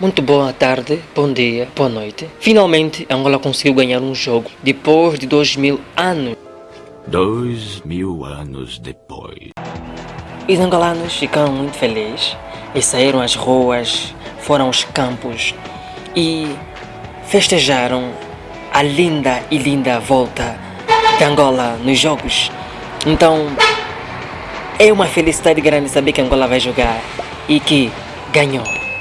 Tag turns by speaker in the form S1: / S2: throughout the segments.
S1: Muito boa tarde, bom dia, boa noite. Finalmente, Angola conseguiu ganhar um jogo depois de dois mil anos.
S2: Dois mil anos depois.
S1: Os angolanos ficaram muito felizes e saíram às ruas, foram aos campos e festejaram a linda e linda volta de Angola nos jogos. Então, é uma felicidade grande saber que Angola vai jogar e que ganhou.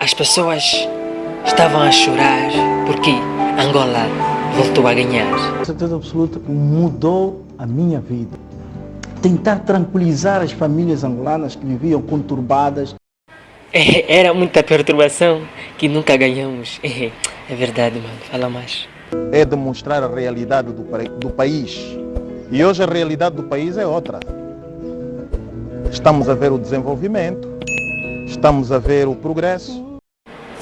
S1: As pessoas estavam a chorar porque Angola voltou a ganhar.
S3: Com certeza absoluta que mudou a minha vida. Tentar tranquilizar as famílias angolanas que viviam conturbadas.
S1: Era muita perturbação que nunca ganhamos. É verdade, mano. Fala mais.
S4: É demonstrar a realidade do, do país. E hoje a realidade do país é outra. Estamos a ver o desenvolvimento, estamos a ver o progresso.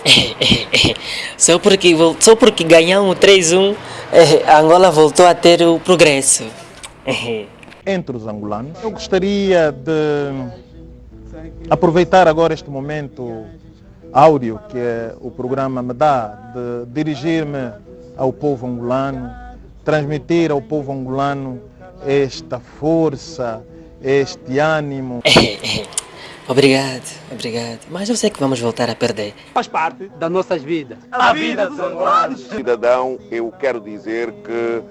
S1: só, porque, só porque ganhamos 3-1, Angola voltou a ter o progresso.
S4: Entre os angolanos, eu gostaria de aproveitar agora este momento áureo que o programa me dá, de dirigir-me ao povo angolano, transmitir ao povo angolano esta força, este ânimo.
S1: Obrigado, obrigado. Mas eu sei que vamos voltar a perder.
S5: Faz parte das nossas vidas.
S6: A, vida dos angolanos. Cidadão, eu quero dizer que...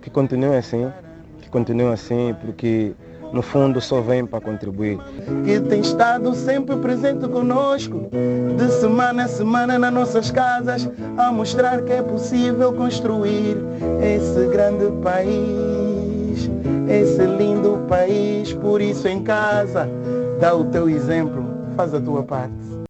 S7: Que continue assim, que continue assim, porque no fundo só vem para contribuir.
S3: Que tem estado sempre presente conosco, de semana a semana nas nossas casas, a mostrar que é possível construir esse grande país, esse lindo país. Por isso em casa, dá o teu exemplo, faz a tua parte.